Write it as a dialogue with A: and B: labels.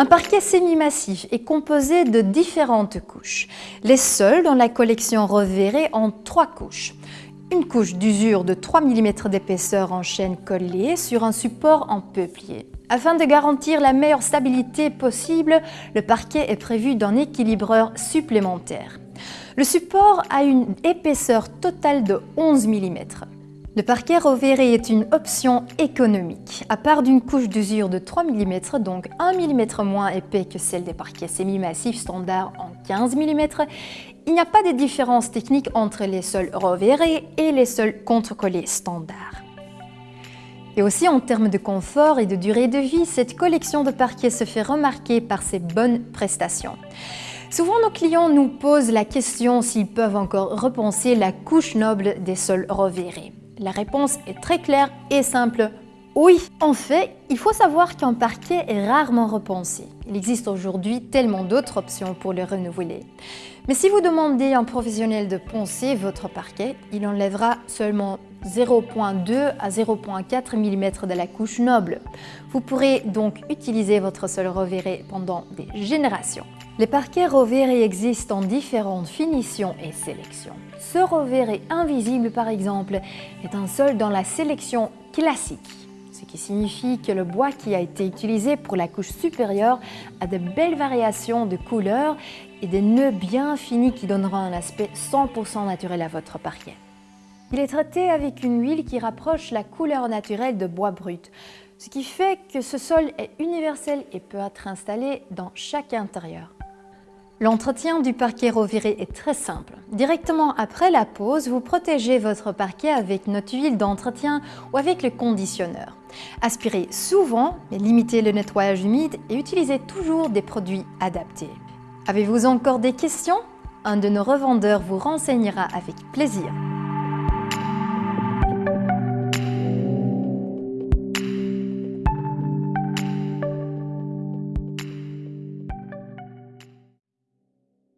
A: Un parquet semi-massif est composé de différentes couches. Les sols dans la collection Reverré ont trois couches. Une couche d'usure de 3 mm d'épaisseur en chaîne collée sur un support en peuplier. Afin de garantir la meilleure stabilité possible, le parquet est prévu d'un équilibreur supplémentaire. Le support a une épaisseur totale de 11 mm. Le parquet Rovere est une option économique. À part d'une couche d'usure de 3 mm, donc 1 mm moins épais que celle des parquets semi-massifs standards en 15 mm, il n'y a pas de différence technique entre les sols Rovere et les sols contre-collés standards. Et aussi en termes de confort et de durée de vie, cette collection de parquets se fait remarquer par ses bonnes prestations. Souvent, nos clients nous posent la question s'ils peuvent encore repenser la couche noble des sols Rovere. La réponse est très claire et simple. Oui, en fait, il faut savoir qu'un parquet est rarement repensé. Il existe aujourd'hui tellement d'autres options pour le renouveler. Mais si vous demandez à un professionnel de poncer votre parquet, il enlèvera seulement 0.2 à 0.4 mm de la couche noble. Vous pourrez donc utiliser votre sol reverré pendant des générations. Les parquets reverrés existent en différentes finitions et sélections. Ce reverré invisible, par exemple, est un sol dans la sélection classique, ce qui signifie que le bois qui a été utilisé pour la couche supérieure a de belles variations de couleurs et des nœuds bien finis qui donneront un aspect 100% naturel à votre parquet. Il est traité avec une huile qui rapproche la couleur naturelle de bois brut, ce qui fait que ce sol est universel et peut être installé dans chaque intérieur. L'entretien du parquet reviré est très simple. Directement après la pose, vous protégez votre parquet avec notre huile d'entretien ou avec le conditionneur. Aspirez souvent, mais limitez le nettoyage humide et utilisez toujours des produits adaptés. Avez-vous encore des questions? Un de nos revendeurs vous renseignera avec plaisir.